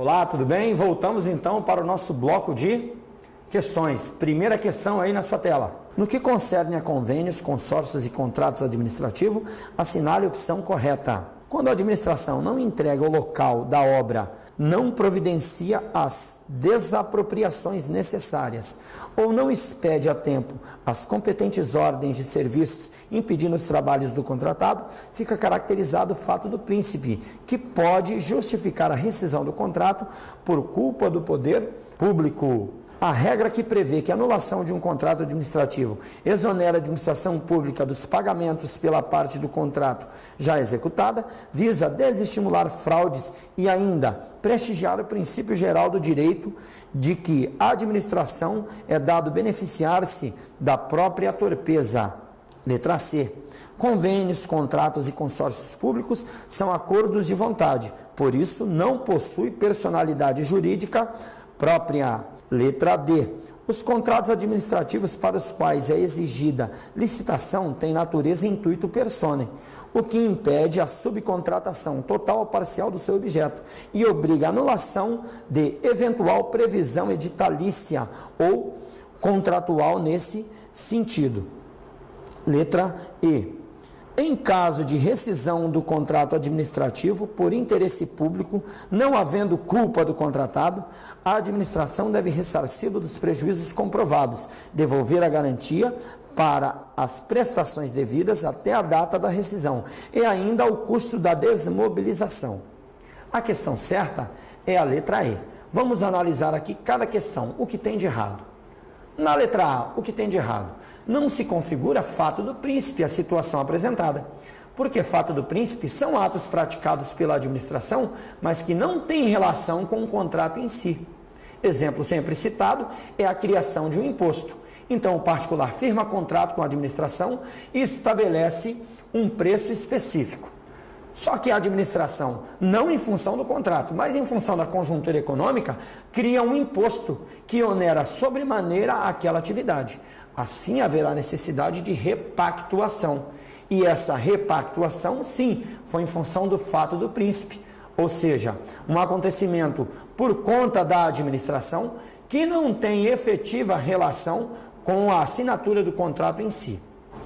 Olá, tudo bem? Voltamos então para o nosso bloco de questões. Primeira questão aí na sua tela. No que concerne a convênios, consórcios e contratos administrativos, assinale a opção correta. Quando a administração não entrega o local da obra, não providencia as desapropriações necessárias ou não expede a tempo as competentes ordens de serviços impedindo os trabalhos do contratado, fica caracterizado o fato do príncipe, que pode justificar a rescisão do contrato por culpa do poder público. A regra que prevê que a anulação de um contrato administrativo exonera a administração pública dos pagamentos pela parte do contrato já executada visa desestimular fraudes e ainda prestigiar o princípio geral do direito de que a administração é dado beneficiar-se da própria torpeza. Letra C. Convênios, contratos e consórcios públicos são acordos de vontade, por isso não possui personalidade jurídica própria. Letra D. Os contratos administrativos para os quais é exigida licitação têm natureza e intuito persone, o que impede a subcontratação total ou parcial do seu objeto e obriga a anulação de eventual previsão editalícia ou contratual nesse sentido. Letra E. Em caso de rescisão do contrato administrativo por interesse público, não havendo culpa do contratado, a administração deve ressarci-lo dos prejuízos comprovados, devolver a garantia para as prestações devidas até a data da rescisão e ainda o custo da desmobilização. A questão certa é a letra E. Vamos analisar aqui cada questão, o que tem de errado. Na letra A, o que tem de errado? Não se configura fato do príncipe a situação apresentada. Porque fato do príncipe são atos praticados pela administração, mas que não têm relação com o contrato em si. Exemplo sempre citado é a criação de um imposto. Então, o particular firma contrato com a administração e estabelece um preço específico. Só que a administração, não em função do contrato, mas em função da conjuntura econômica, cria um imposto que onera sobremaneira aquela atividade. Assim haverá necessidade de repactuação. E essa repactuação, sim, foi em função do fato do príncipe. Ou seja, um acontecimento por conta da administração que não tem efetiva relação com a assinatura do contrato em si.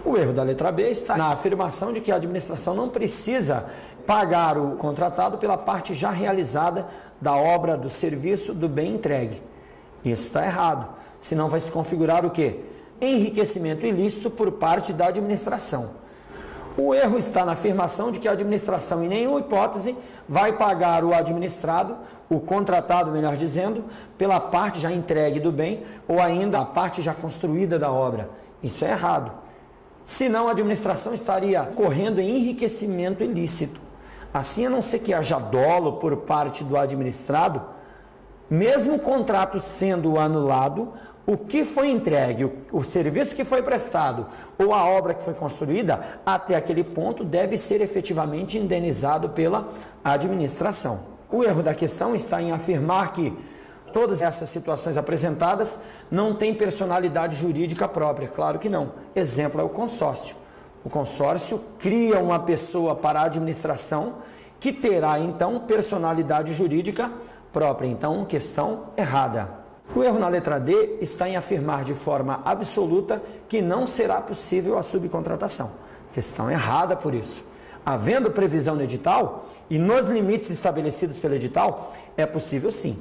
O erro da letra B está na afirmação de que a administração não precisa pagar o contratado pela parte já realizada da obra, do serviço, do bem entregue. Isso está errado. Senão vai se configurar o quê? Enriquecimento ilícito por parte da administração. O erro está na afirmação de que a administração, em nenhuma hipótese, vai pagar o administrado, o contratado, melhor dizendo, pela parte já entregue do bem ou ainda a parte já construída da obra. Isso é errado. Senão a administração estaria correndo em enriquecimento ilícito. Assim, a não ser que haja dolo por parte do administrado, mesmo o contrato sendo anulado, o que foi entregue, o, serviço que foi prestado ou a obra que foi construída, até aquele ponto deve ser efetivamente indenizado pela administração. O erro da questão está em afirmar que Todas essas situações apresentadas não têm personalidade jurídica própria, claro que não. Exemplo é o consórcio. O consórcio cria uma pessoa para a administração que terá então personalidade jurídica própria. Então, questão errada. O erro na letra D está em afirmar de forma absoluta que não será possível a subcontratação. Questão errada por isso. Havendo previsão no edital e nos limites estabelecidos pelo edital, é possível sim.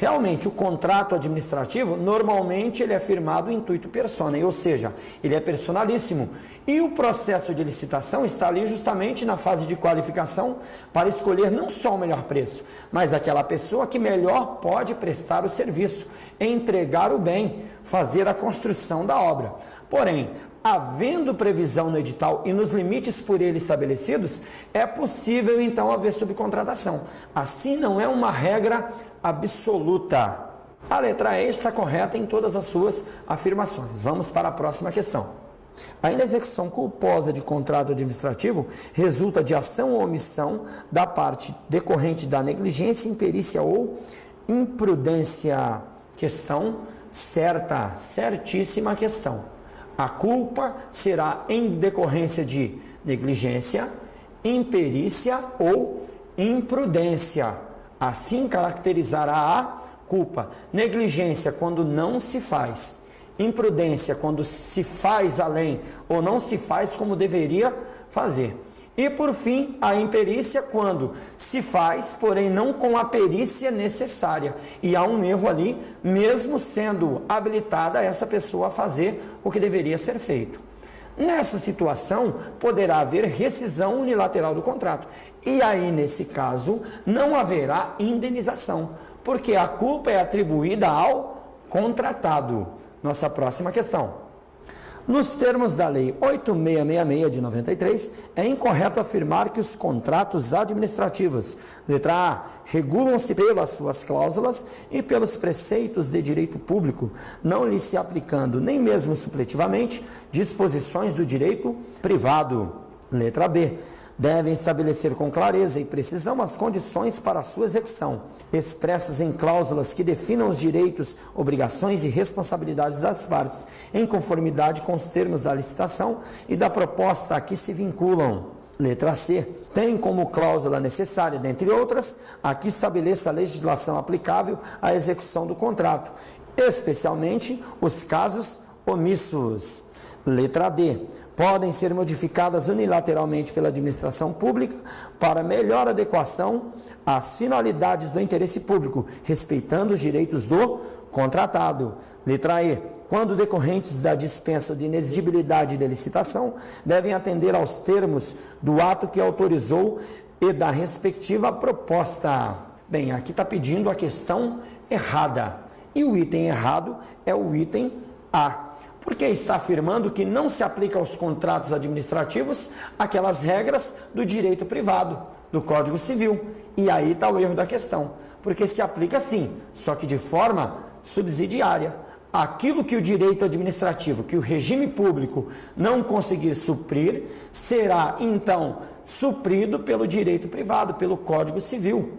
Realmente, o contrato administrativo, normalmente ele é firmado intuito persona, ou seja, ele é personalíssimo. E o processo de licitação está ali justamente na fase de qualificação para escolher não só o melhor preço, mas aquela pessoa que melhor pode prestar o serviço, entregar o bem, fazer a construção da obra. Porém, havendo previsão no edital e nos limites por ele estabelecidos, é possível então haver subcontratação. Assim não é uma regra absoluta. A letra E está correta em todas as suas afirmações. Vamos para a próxima questão. A inexecução culposa de contrato administrativo resulta de ação ou omissão da parte decorrente da negligência, imperícia ou imprudência. Questão certa, certíssima questão. A culpa será em decorrência de negligência, imperícia ou imprudência. Assim caracterizará a culpa. Negligência quando não se faz. Imprudência quando se faz além ou não se faz como deveria fazer. E por fim, a imperícia quando se faz, porém não com a perícia necessária. E há um erro ali, mesmo sendo habilitada essa pessoa a fazer o que deveria ser feito. Nessa situação, poderá haver rescisão unilateral do contrato. E aí, nesse caso, não haverá indenização, porque a culpa é atribuída ao contratado. Nossa próxima questão. Nos termos da Lei 8666 de 93, é incorreto afirmar que os contratos administrativos, letra A, regulam-se pelas suas cláusulas e pelos preceitos de direito público, não lhe se aplicando nem mesmo supletivamente disposições do direito privado. Letra B devem estabelecer com clareza e precisão as condições para a sua execução, expressas em cláusulas que definam os direitos, obrigações e responsabilidades das partes, em conformidade com os termos da licitação e da proposta a que se vinculam. Letra C. Tem como cláusula necessária, dentre outras, a que estabeleça a legislação aplicável à execução do contrato, especialmente os casos omissos. Letra D podem ser modificadas unilateralmente pela administração pública para melhor adequação às finalidades do interesse público, respeitando os direitos do contratado. Letra E. Quando decorrentes da dispensa de inexigibilidade de licitação, devem atender aos termos do ato que autorizou e da respectiva proposta. Bem, aqui está pedindo a questão errada. E o item errado é o item A porque está afirmando que não se aplica aos contratos administrativos aquelas regras do direito privado, do Código Civil. E aí está o erro da questão, porque se aplica sim, só que de forma subsidiária. Aquilo que o direito administrativo, que o regime público não conseguir suprir, será então suprido pelo direito privado, pelo Código Civil.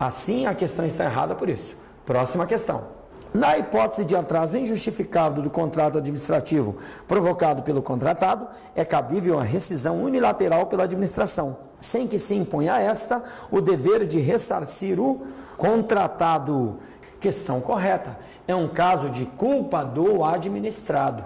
Assim, a questão está errada por isso. Próxima questão. Na hipótese de atraso injustificado do contrato administrativo provocado pelo contratado, é cabível a rescisão unilateral pela administração, sem que se imponha a esta o dever de ressarcir o contratado. Questão correta. É um caso de culpa do administrado.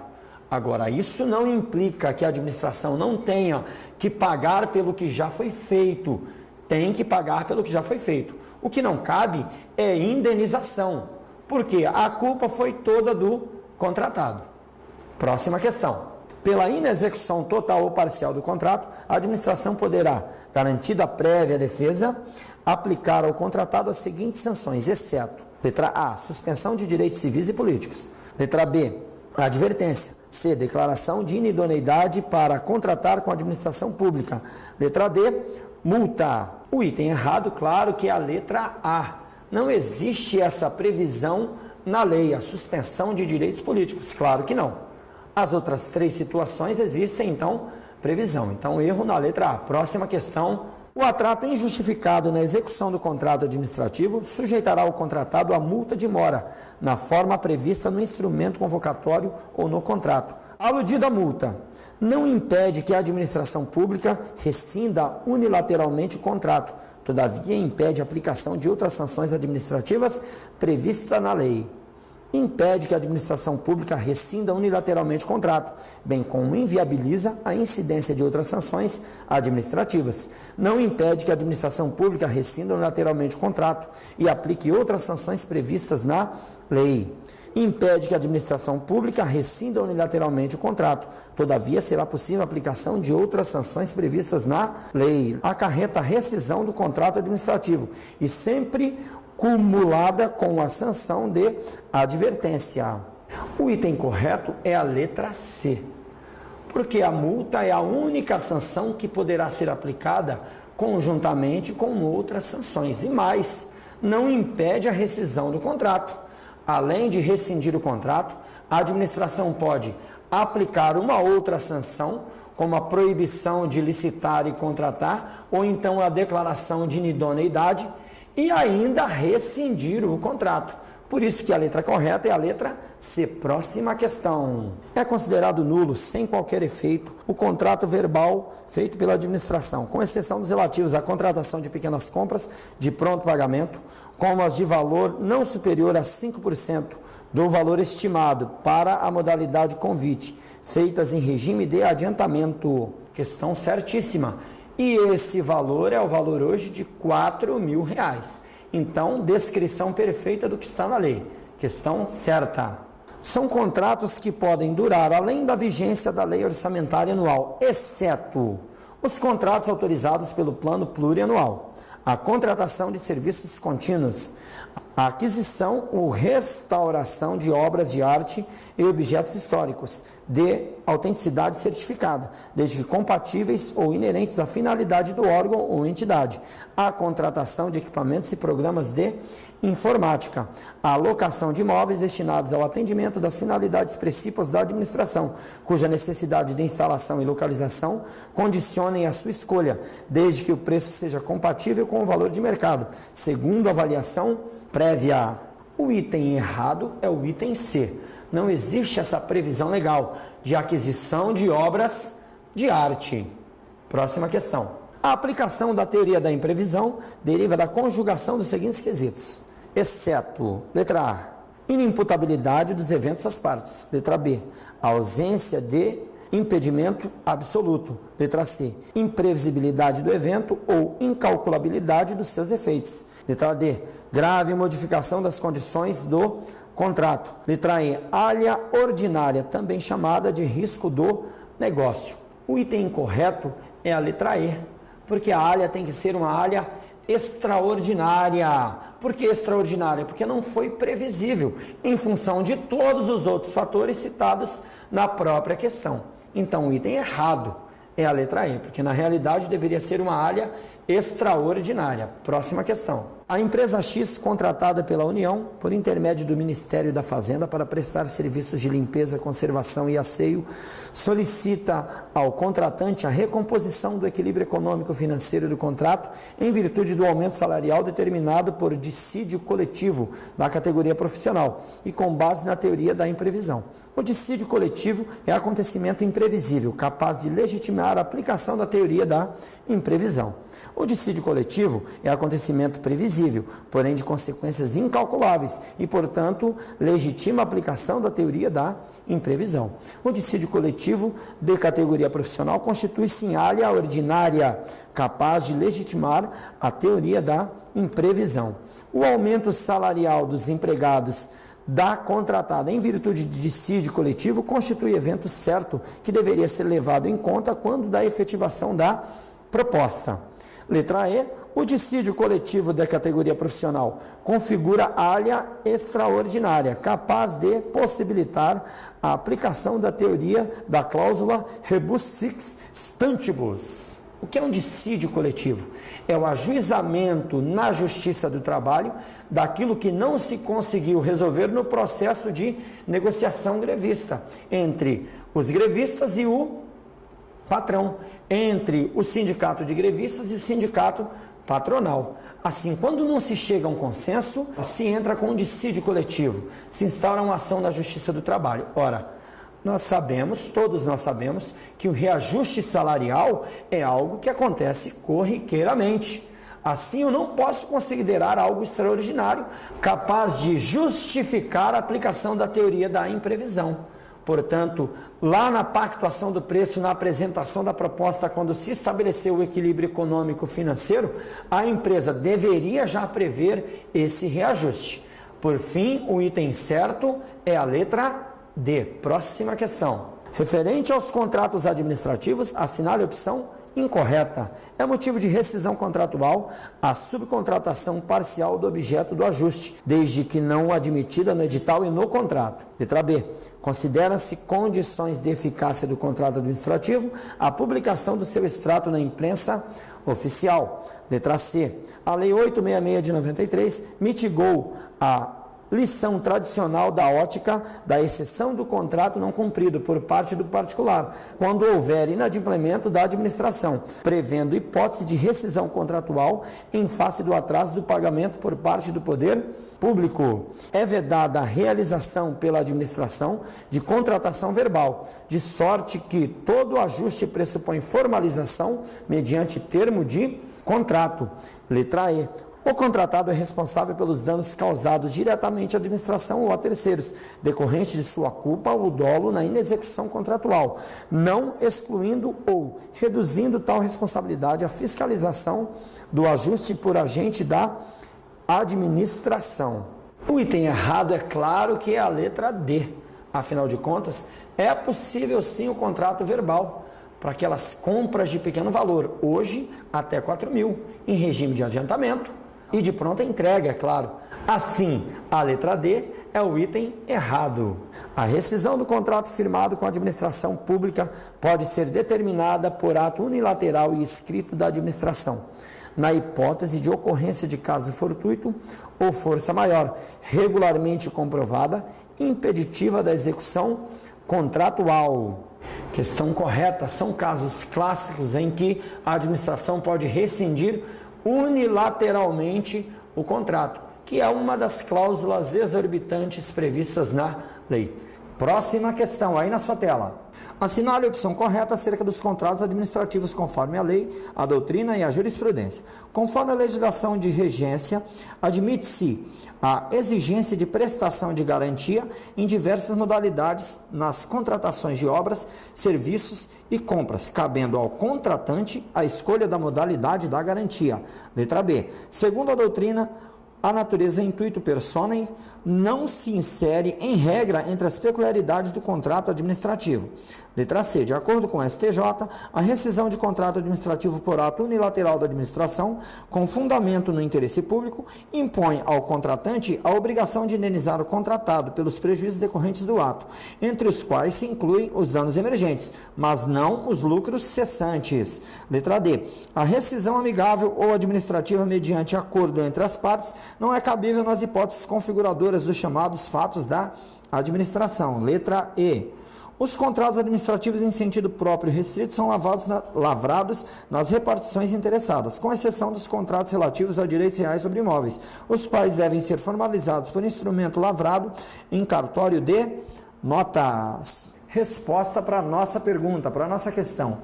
Agora, isso não implica que a administração não tenha que pagar pelo que já foi feito. Tem que pagar pelo que já foi feito. O que não cabe é indenização porque a culpa foi toda do contratado. Próxima questão. Pela inexecução total ou parcial do contrato, a administração poderá, garantida prévia defesa, aplicar ao contratado as seguintes sanções, exceto: letra A, suspensão de direitos civis e políticos. Letra B, advertência. C, declaração de inidoneidade para contratar com a administração pública. Letra D, multa. O item errado, claro, que é a letra A não existe essa previsão na lei, a suspensão de direitos políticos. Claro que não. As outras três situações existem, então, previsão. Então, erro na letra A. Próxima questão. O atrato injustificado na execução do contrato administrativo sujeitará o contratado a multa de mora, na forma prevista no instrumento convocatório ou no contrato. Aludida a multa, não impede que a administração pública rescinda unilateralmente o contrato, Todavia, impede a aplicação de outras sanções administrativas previstas na lei. Impede que a administração pública rescinda unilateralmente o contrato, bem como inviabiliza a incidência de outras sanções administrativas. Não impede que a administração pública rescinda unilateralmente o contrato e aplique outras sanções previstas na lei impede que a administração pública rescinda unilateralmente o contrato. Todavia, será possível a aplicação de outras sanções previstas na lei. Acarreta a rescisão do contrato administrativo e sempre cumulada com a sanção de advertência. O item correto é a letra C, porque a multa é a única sanção que poderá ser aplicada conjuntamente com outras sanções e mais, não impede a rescisão do contrato além de rescindir o contrato, a administração pode aplicar uma outra sanção, como a proibição de licitar e contratar, ou então a declaração de inidoneidade, e ainda rescindir o contrato, Por isso que a letra correta é a letra C. Próxima questão. É considerado nulo, sem qualquer efeito, o contrato verbal feito pela administração, com exceção dos relativos à contratação de pequenas compras de pronto pagamento, como as de valor não superior a 5% do valor estimado para a modalidade convite, feitas em regime de adiantamento. Questão certíssima. E esse valor é o valor hoje de 4 mil reais. Então, descrição perfeita do que está na lei. Questão certa. São contratos que podem durar além da vigência da lei orçamentária anual, exceto os contratos autorizados pelo plano plurianual, a contratação de serviços contínuos, a aquisição ou restauração de obras de arte e objetos históricos de autenticidade certificada, desde que compatíveis ou inerentes à finalidade do órgão ou entidade, a contratação de equipamentos e programas de informática, a alocação de imóveis destinados ao atendimento das finalidades principais da administração, cuja necessidade de instalação e localização condicionem a sua escolha, desde que o preço seja compatível com o valor de mercado, segundo avaliação prévia. O item errado é o item C. Não existe essa previsão legal de aquisição de obras de arte. Próxima questão. A aplicação da teoria da imprevisão deriva da conjugação dos seguintes quesitos: exceto, letra A, inimputabilidade dos eventos às partes, letra B, ausência de impedimento absoluto, letra C, imprevisibilidade do evento ou incalculabilidade dos seus efeitos, letra D, grave modificação das condições do contrato, letra E, alha ordinária, também chamada de risco do negócio. O item incorreto é a letra E, porque a alha tem que ser uma alha extraordinária. Por que extraordinária? Porque não foi previsível, em função de todos os outros fatores citados na própria questão. Então, o item errado é a letra E, porque na realidade deveria ser uma alha extraordinária. Próxima questão. A empresa X, contratada pela União, por intermédio do Ministério da Fazenda para prestar serviços de limpeza, conservação e asseio, solicita ao contratante a recomposição do equilíbrio econômico financeiro do contrato em virtude do aumento salarial determinado por dissídio coletivo da categoria profissional e com base na teoria da imprevisão. O dissídio coletivo é acontecimento imprevisível, capaz de legitimar a aplicação da teoria da imprevisão. O dissídio coletivo é acontecimento previsível, porém de consequências incalculáveis e, portanto, legitima a aplicação da teoria da imprevisão. O dissídio coletivo de categoria profissional constitui-se em área ordinária, capaz de legitimar a teoria da imprevisão. O aumento salarial dos empregados da contratada em virtude de dissídio coletivo constitui evento certo que deveria ser levado em conta quando da efetivação da proposta. Letra E, o dissídio coletivo da categoria profissional configura área extraordinária, capaz de possibilitar a aplicação da teoria da cláusula rebus six stantibus. O que é um dissídio coletivo? É o ajuizamento na justiça do trabalho daquilo que não se conseguiu resolver no processo de negociação grevista entre os grevistas e o patrão entre o sindicato de grevistas e o sindicato patronal. Assim, quando não se chega a um consenso, se entra com um dissídio coletivo, se instaura uma ação na Justiça do Trabalho. Ora, nós sabemos, todos nós sabemos, que o reajuste salarial é algo que acontece corriqueiramente. Assim, eu não posso considerar algo extraordinário capaz de justificar a aplicação da teoria da imprevisão. Portanto, lá na pactuação do preço, na apresentação da proposta, quando se estabeleceu o equilíbrio econômico financeiro, a empresa deveria já prever esse reajuste. Por fim, o item certo é a letra D. Próxima questão. Referente aos contratos administrativos, assinale a opção incorreta. É motivo de rescisão contratual a subcontratação parcial do objeto do ajuste, desde que não admitida no edital e no contrato. Letra B. Considera-se condições de eficácia do contrato administrativo a publicação do seu extrato na imprensa oficial. Letra C. A Lei 866 de 93 mitigou a lição tradicional da ótica da exceção do contrato não cumprido por parte do particular, quando houver inadimplemento da administração, prevendo hipótese de rescisão contratual em face do atraso do pagamento por parte do poder público. É vedada a realização pela administração de contratação verbal, de sorte que todo ajuste pressupõe formalização mediante termo de contrato. Letra E. O contratado é responsável pelos danos causados diretamente à administração ou a terceiros, decorrente de sua culpa ou dolo na inexecução contratual, não excluindo ou reduzindo tal responsabilidade à fiscalização do ajuste por agente da administração. O item errado é claro que é a letra D. Afinal de contas, é possível sim o contrato verbal para aquelas compras de pequeno valor, hoje até 4 mil, em regime de adiantamento e de pronta entrega, é claro. Assim, a letra D é o item errado. A rescisão do contrato firmado com a administração pública pode ser determinada por ato unilateral e escrito da administração, na hipótese de ocorrência de caso fortuito ou força maior, regularmente comprovada, impeditiva da execução contratual. Questão correta: são casos clássicos em que a administração pode rescindir unilateralmente o contrato, que é uma das cláusulas exorbitantes previstas na lei. Próxima questão aí na sua tela. Assinale a opção correta acerca dos contratos administrativos conforme a lei, a doutrina e a jurisprudência. Conforme a legislação de regência, admite-se a exigência de prestação de garantia em diversas modalidades nas contratações de obras, serviços e compras, cabendo ao contratante a escolha da modalidade da garantia. Letra B. Segundo a doutrina, a natureza intuito personae não se insere em regra entre as peculiaridades do contrato administrativo. Letra C. De acordo com o STJ, a rescisão de contrato administrativo por ato unilateral da administração, com fundamento no interesse público, impõe ao contratante a obrigação de indenizar o contratado pelos prejuízos decorrentes do ato, entre os quais se incluem os danos emergentes, mas não os lucros cessantes. Letra D. A rescisão amigável ou administrativa mediante acordo entre as partes não é cabível nas hipóteses configuradoras dos chamados fatos da administração. Letra E. Os contratos administrativos em sentido próprio restrito são na, lavrados nas repartições interessadas, com exceção dos contratos relativos a direitos reais sobre imóveis, os quais devem ser formalizados por instrumento lavrado em cartório de notas. Resposta para a nossa pergunta, para a nossa questão.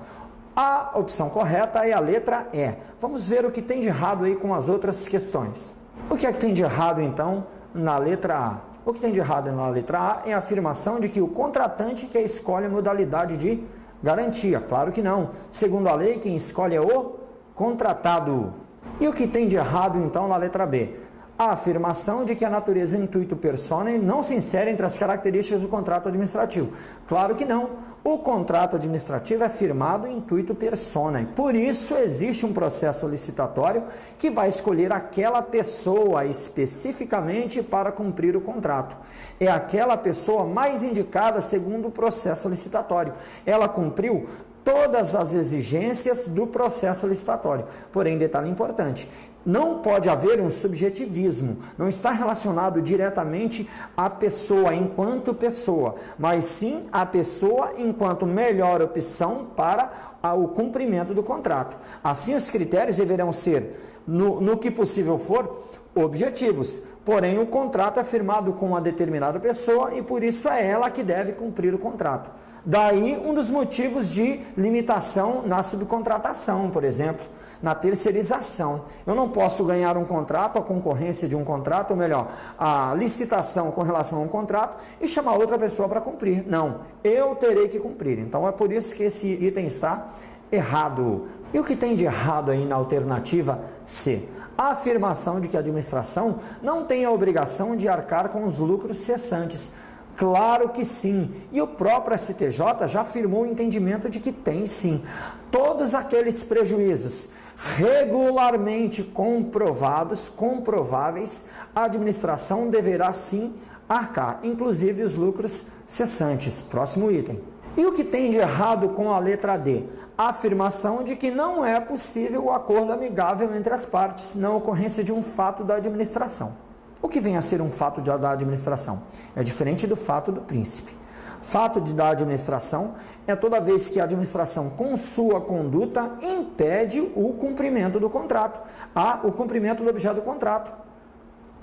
A opção correta é a letra E. Vamos ver o que tem de errado aí com as outras questões. O que é que tem de errado, então, na letra A? O que tem de errado na letra A é a afirmação de que o contratante que escolhe a modalidade de garantia. Claro que não. Segundo a lei, quem escolhe é o contratado. E o que tem de errado, então, na letra B? A afirmação de que a natureza intuito personae não se insere entre as características do contrato administrativo. Claro que não. O contrato administrativo é firmado intuito personae. Por isso existe um processo licitatório que vai escolher aquela pessoa especificamente para cumprir o contrato. É aquela pessoa mais indicada segundo o processo licitatório. Ela cumpriu todas as exigências do processo licitatório. Porém, detalhe importante, não pode haver um subjetivismo, não está relacionado diretamente à pessoa enquanto pessoa, mas sim à pessoa enquanto melhor opção para o cumprimento do contrato. Assim, os critérios deverão ser, no, no que possível for, objetivos. Porém, o contrato é firmado com uma determinada pessoa e por isso é ela que deve cumprir o contrato. Daí um dos motivos de limitação na subcontratação, por exemplo, na terceirização. Eu não posso ganhar um contrato, a concorrência de um contrato, ou melhor, a licitação com relação a um contrato e chamar outra pessoa para cumprir. Não, eu terei que cumprir. Então é por isso que esse item está errado. E o que tem de errado aí na alternativa C? A afirmação de que a administração não tem a obrigação de arcar com os lucros cessantes. Claro que sim. E o próprio STJ já afirmou o entendimento de que tem sim. Todos aqueles prejuízos regularmente comprovados, comprováveis, a administração deverá sim arcar, inclusive os lucros cessantes. Próximo item. E o que tem de errado com a letra D? A afirmação de que não é possível o acordo amigável entre as partes na ocorrência de um fato da administração. O que vem a ser um fato da administração? É diferente do fato do príncipe. Fato de da administração é toda vez que a administração, com sua conduta, impede o cumprimento do contrato, a, o cumprimento do objeto do contrato.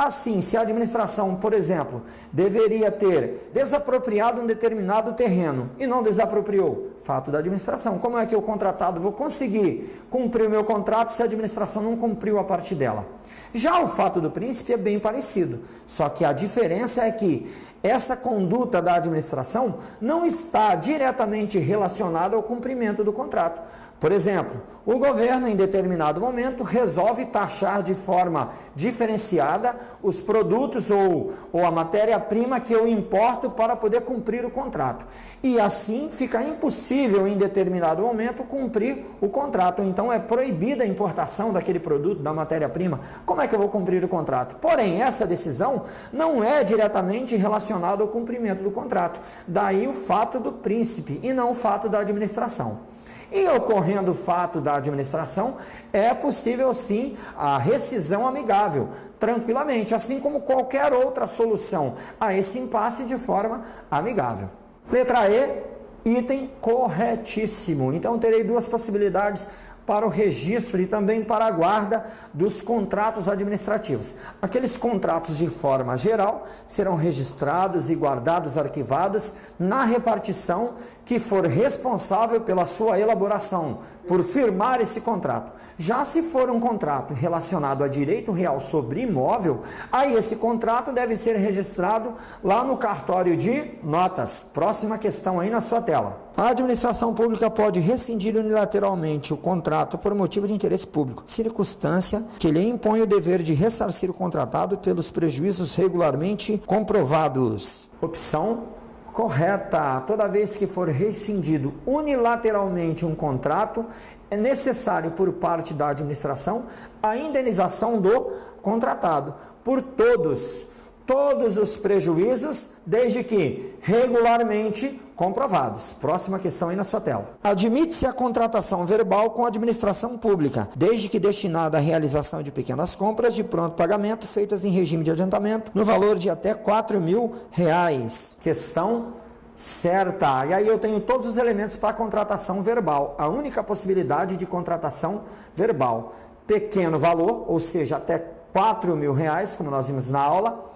Assim, se a administração, por exemplo, deveria ter desapropriado um determinado terreno e não desapropriou, fato da administração. Como é que o contratado vou conseguir cumprir o meu contrato se a administração não cumpriu a parte dela? Já o fato do príncipe é bem parecido, só que a diferença é que essa conduta da administração não está diretamente relacionada ao cumprimento do contrato. Por exemplo, o governo, em determinado momento, resolve taxar de forma diferenciada os produtos ou, ou a matéria-prima que eu importo para poder cumprir o contrato. E assim fica impossível, em determinado momento, cumprir o contrato. Então é proibida a importação daquele produto, da matéria-prima. Como é que eu vou cumprir o contrato? Porém, essa decisão não é diretamente relacionada ao cumprimento do contrato. Daí o fato do príncipe e não o fato da administração. E ocorrendo o fato da administração, é possível sim a rescisão amigável, tranquilamente, assim como qualquer outra solução a esse impasse de forma amigável. Letra E, item corretíssimo. Então terei duas possibilidades para o registro e também para a guarda dos contratos administrativos. Aqueles contratos de forma geral serão registrados e guardados, arquivados na repartição que for responsável pela sua elaboração, por firmar esse contrato. Já se for um contrato relacionado a direito real sobre imóvel, aí esse contrato deve ser registrado lá no cartório de notas. Próxima questão aí na sua tela. A administração pública pode rescindir unilateralmente o contrato por motivo de interesse público, circunstância que lhe impõe o dever de ressarcir o contratado pelos prejuízos regularmente comprovados. Opção correta. Toda vez que for rescindido unilateralmente um contrato, é necessário por parte da administração a indenização do contratado por todos todos os prejuízos, desde que regularmente comprovados. Próxima questão aí na sua tela. Admite-se a contratação verbal com a administração pública, desde que destinada à realização de pequenas compras de pronto pagamento feitas em regime de adiantamento, no valor de até 4 mil reais. Questão certa. E aí eu tenho todos os elementos para contratação verbal. A única possibilidade de contratação verbal. Pequeno valor, ou seja, até 4 mil reais, como nós vimos na aula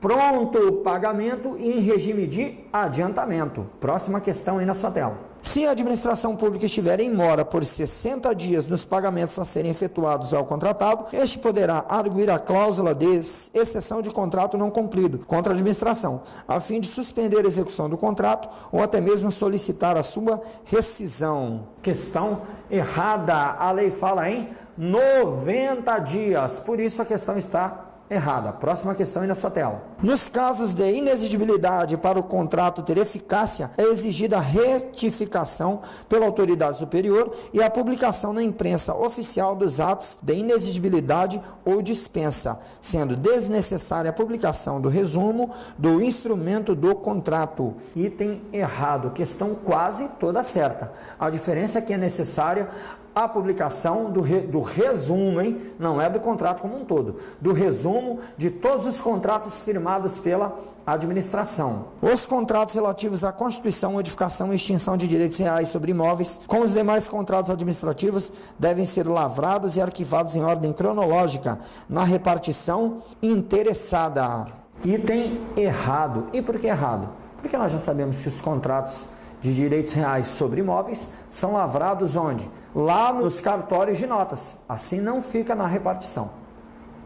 pronto pagamento e em regime de adiantamento. Próxima questão aí na sua tela. Se a administração pública estiver em mora por 60 dias nos pagamentos a serem efetuados ao contratado, este poderá arguir a cláusula de exceção de contrato não cumprido contra a administração, a fim de suspender a execução do contrato ou até mesmo solicitar a sua rescisão. Questão errada. A lei fala em 90 dias. Por isso a questão está errada. Próxima questão aí na sua tela. Nos casos de inexigibilidade para o contrato ter eficácia, é exigida a retificação pela autoridade superior e a publicação na imprensa oficial dos atos de inexigibilidade ou dispensa, sendo desnecessária a publicação do resumo do instrumento do contrato. Item errado, questão quase toda certa. A diferença é que é necessária a publicação do, re, do resumo, hein? não é do contrato como um todo, do resumo de todos os contratos firmados pela administração. Os contratos relativos à constituição, modificação e extinção de direitos reais sobre imóveis, como os demais contratos administrativos, devem ser lavrados e arquivados em ordem cronológica na repartição interessada. Item errado. E por que errado? Porque nós já sabemos que os contratos de direitos reais sobre imóveis são lavrados onde? Lá nos cartórios de notas. Assim não fica na repartição.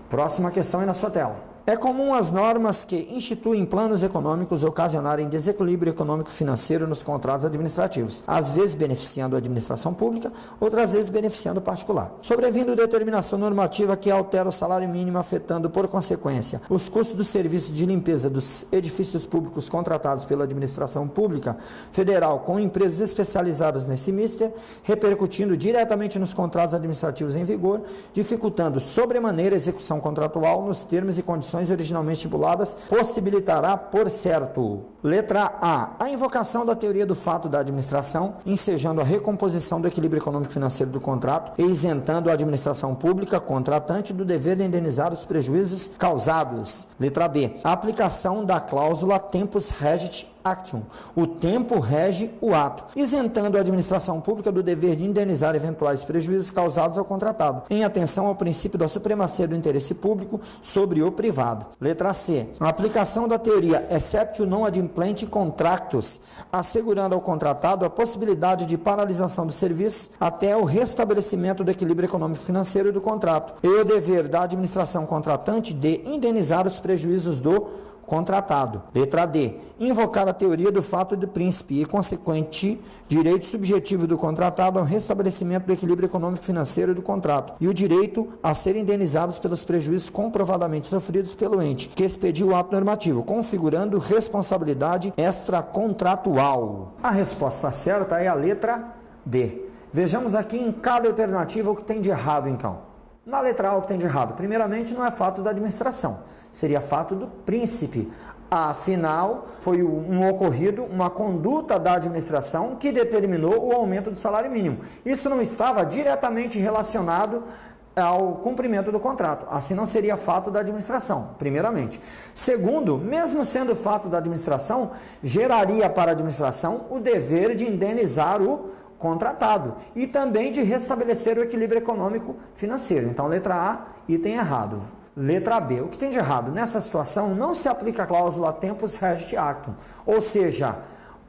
Próxima questão é na sua tela. É comum as normas que instituem planos econômicos ocasionarem desequilíbrio econômico-financeiro nos contratos administrativos, às vezes beneficiando a administração pública, outras vezes beneficiando o particular. Sobrevindo determinação normativa que altera o salário mínimo, afetando, por consequência, os custos do serviço de limpeza dos edifícios públicos contratados pela administração pública federal com empresas especializadas nesse mister, repercutindo diretamente nos contratos administrativos em vigor, dificultando sobremaneira a execução contratual nos termos e condições originalmente estipuladas possibilitará, por certo. Letra A. A invocação da teoria do fato da administração, ensejando a recomposição do equilíbrio econômico financeiro do contrato e isentando a administração pública contratante do dever de indenizar os prejuízos causados. Letra B. A aplicação da cláusula tempus regit actum. O tempo rege o ato, isentando a administração pública do dever de indenizar eventuais prejuízos causados ao contratado, em atenção ao princípio da supremacia do interesse público sobre o privado. Letra C. A aplicação da teoria exceptio non adimplente contractus, assegurando ao contratado a possibilidade de paralisação dos serviços até o restabelecimento do equilíbrio econômico financeiro do contrato e o dever da administração contratante de indenizar os prejuízos do contratado. Letra D. Invocar a teoria do fato do príncipe e consequente direito subjetivo do contratado ao restabelecimento do equilíbrio econômico financeiro do contrato e o direito a ser indenizados pelos prejuízos comprovadamente sofridos pelo ente que expediu o ato normativo, configurando responsabilidade extracontratual. A resposta certa é a letra D. Vejamos aqui em cada alternativa o que tem de errado então. Na letra A, o que tem de errado? Primeiramente, não é fato da administração, seria fato do príncipe. Afinal, foi um ocorrido, uma conduta da administração que determinou o aumento do salário mínimo. Isso não estava diretamente relacionado ao cumprimento do contrato. Assim não seria fato da administração, primeiramente. Segundo, mesmo sendo fato da administração, geraria para a administração o dever de indenizar o contratado e também de restabelecer o equilíbrio econômico financeiro. Então, letra A, item errado. Letra B, o que tem de errado? Nessa situação, não se aplica a cláusula tempus regit actum, ou seja,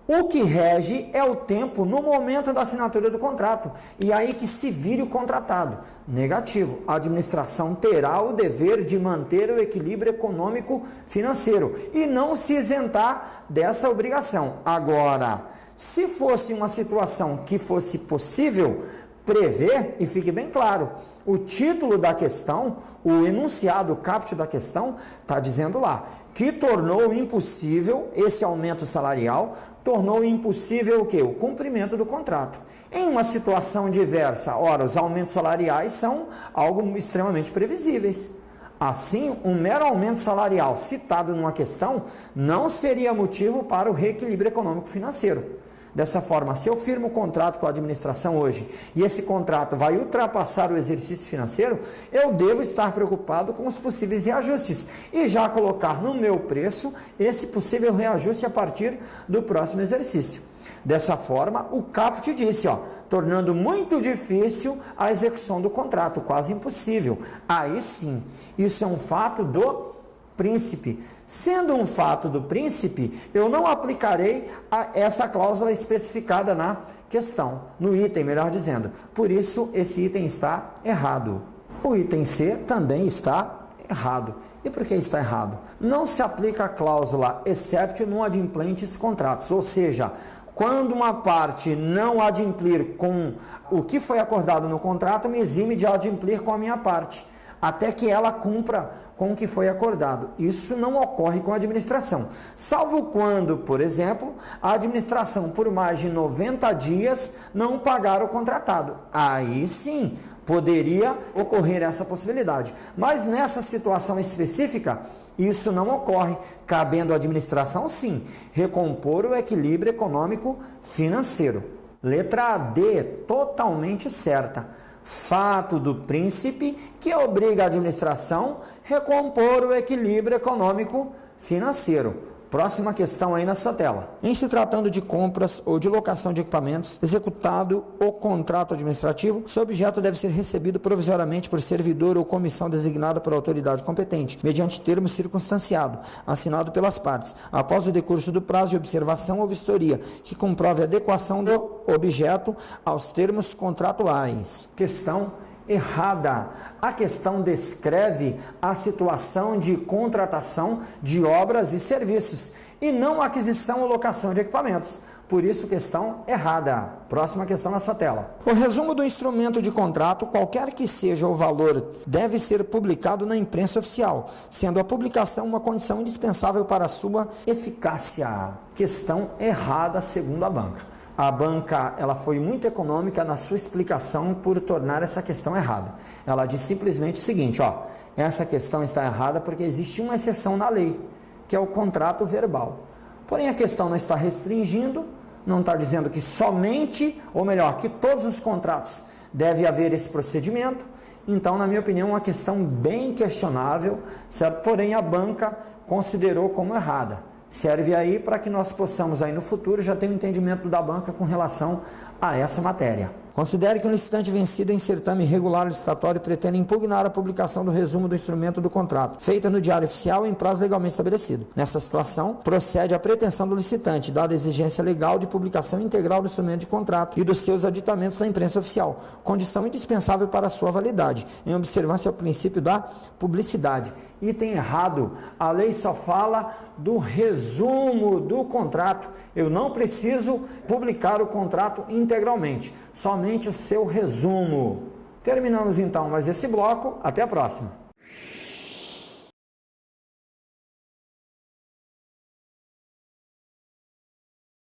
o que rege é o tempo no momento da assinatura do contrato. E aí que se vire o contratado. Negativo. A administração terá o dever de manter o equilíbrio econômico financeiro e não se isentar dessa obrigação. Agora, se fosse uma situação que fosse possível prever, e fique bem claro, o título da questão, o enunciado, o caput da questão, está dizendo lá que tornou impossível esse aumento salarial, tornou impossível o quê? O cumprimento do contrato. Em uma situação diversa, ora, os aumentos salariais são algo extremamente previsíveis. Assim, um mero aumento salarial citado numa questão não seria motivo para o reequilíbrio econômico financeiro. Dessa forma, se eu firmo um contrato com a administração hoje e esse contrato vai ultrapassar o exercício financeiro, eu devo estar preocupado com os possíveis reajustes e já colocar no meu preço esse possível reajuste a partir do próximo exercício. Dessa forma, o caput disse, ó, tornando muito difícil a execução do contrato, quase impossível. Aí sim, isso é um fato do príncipe. Sendo um fato do príncipe, eu não aplicarei essa cláusula especificada na questão, no item, melhor dizendo. Por isso, esse item está errado. O item C também está errado. E por que está errado? Não se aplica a cláusula except no adimplentes contratos, ou seja, quando uma parte não adimplir com o que foi acordado no contrato, me exime de adimplir com a minha parte até que ela cumpra com o que foi acordado. Isso não ocorre com a administração, salvo quando, por exemplo, a administração por mais de 90 dias não pagar o contratado. Aí sim, poderia ocorrer essa possibilidade. Mas nessa situação específica, isso não ocorre, cabendo à administração sim recompor o equilíbrio econômico financeiro. Letra D, totalmente certa fato do príncipe que obriga a administração a recompor o equilíbrio econômico financeiro. Próxima questão aí na sua tela. Em se tratando de compras ou de locação de equipamentos, executado o contrato administrativo, seu objeto deve ser recebido provisoriamente por servidor ou comissão designada por autoridade competente, mediante termo circunstanciado, assinado pelas partes, após o decurso do prazo de observação ou vistoria, que comprove a adequação do objeto aos termos contratuais. Questão errada. A questão descreve a situação de contratação de obras e serviços e não aquisição ou locação de equipamentos. Por isso, questão errada. Próxima questão na sua tela. O resumo do instrumento de contrato, qualquer que seja o valor, deve ser publicado na imprensa oficial, sendo a publicação uma condição indispensável para a sua eficácia. Questão errada, segundo a banca. A banca ela foi muito econômica na sua explicação por tornar essa questão errada. Ela diz simplesmente o seguinte, ó, essa questão está errada porque existe uma exceção na lei, que é o contrato verbal. Porém, a questão não está restringindo, não está dizendo que somente, ou melhor, que todos os contratos deve haver esse procedimento. Então, na minha opinião, é uma questão bem questionável, certo? Porém, a banca considerou como errada. Serve aí para que nós possamos aí no futuro já ter um entendimento da banca com relação a essa matéria. Considere que um licitante vencido em certame irregular licitatório pretende impugnar a publicação do resumo do instrumento do contrato, feita no Diário Oficial em prazo legalmente estabelecido. Nessa situação, procede a pretensão do licitante, dada a exigência legal de publicação integral do instrumento de contrato e dos seus aditamentos na imprensa oficial, condição indispensável para sua validade, em observância ao princípio da publicidade. Item errado, a lei só fala do resumo do contrato. Eu não preciso publicar o contrato integralmente, somente o seu resumo. Terminamos então mais esse bloco, até a próxima.